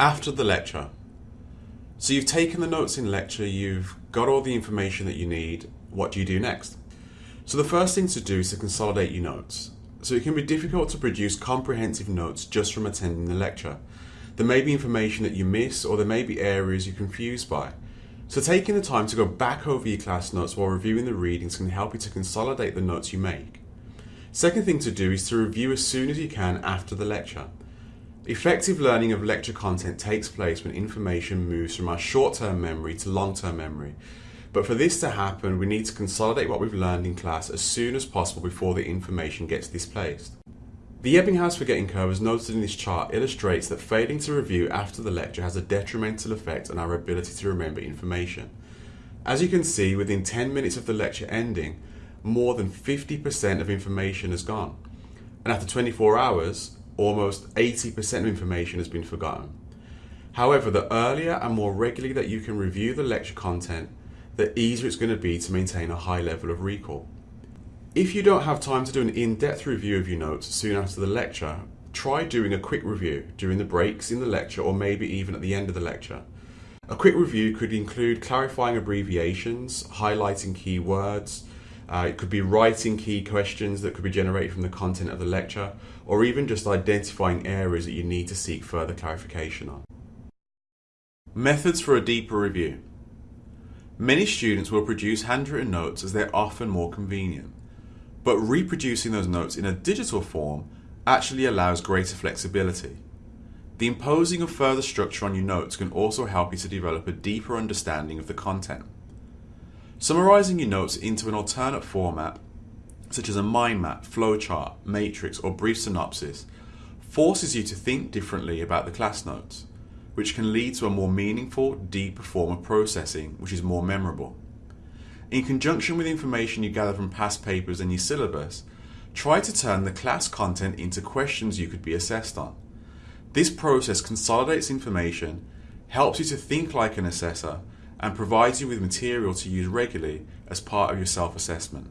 After the lecture. So you've taken the notes in lecture, you've got all the information that you need. What do you do next? So the first thing to do is to consolidate your notes. So it can be difficult to produce comprehensive notes just from attending the lecture. There may be information that you miss or there may be areas you're confused by. So taking the time to go back over your class notes while reviewing the readings can help you to consolidate the notes you make. Second thing to do is to review as soon as you can after the lecture. Effective learning of lecture content takes place when information moves from our short-term memory to long-term memory. But for this to happen, we need to consolidate what we've learned in class as soon as possible before the information gets displaced. The Ebbinghaus forgetting curve as noted in this chart illustrates that failing to review after the lecture has a detrimental effect on our ability to remember information. As you can see, within 10 minutes of the lecture ending, more than 50% of information has gone. And after 24 hours, almost 80% of information has been forgotten. However, the earlier and more regularly that you can review the lecture content, the easier it's going to be to maintain a high level of recall. If you don't have time to do an in-depth review of your notes soon after the lecture, try doing a quick review during the breaks in the lecture or maybe even at the end of the lecture. A quick review could include clarifying abbreviations, highlighting key words, uh, it could be writing key questions that could be generated from the content of the lecture, or even just identifying areas that you need to seek further clarification on. Methods for a deeper review. Many students will produce handwritten notes as they're often more convenient, but reproducing those notes in a digital form actually allows greater flexibility. The imposing of further structure on your notes can also help you to develop a deeper understanding of the content. Summarizing your notes into an alternate format, such as a mind map, flowchart, matrix, or brief synopsis, forces you to think differently about the class notes, which can lead to a more meaningful, deeper form of processing, which is more memorable. In conjunction with information you gather from past papers and your syllabus, try to turn the class content into questions you could be assessed on. This process consolidates information, helps you to think like an assessor, and provides you with material to use regularly as part of your self-assessment.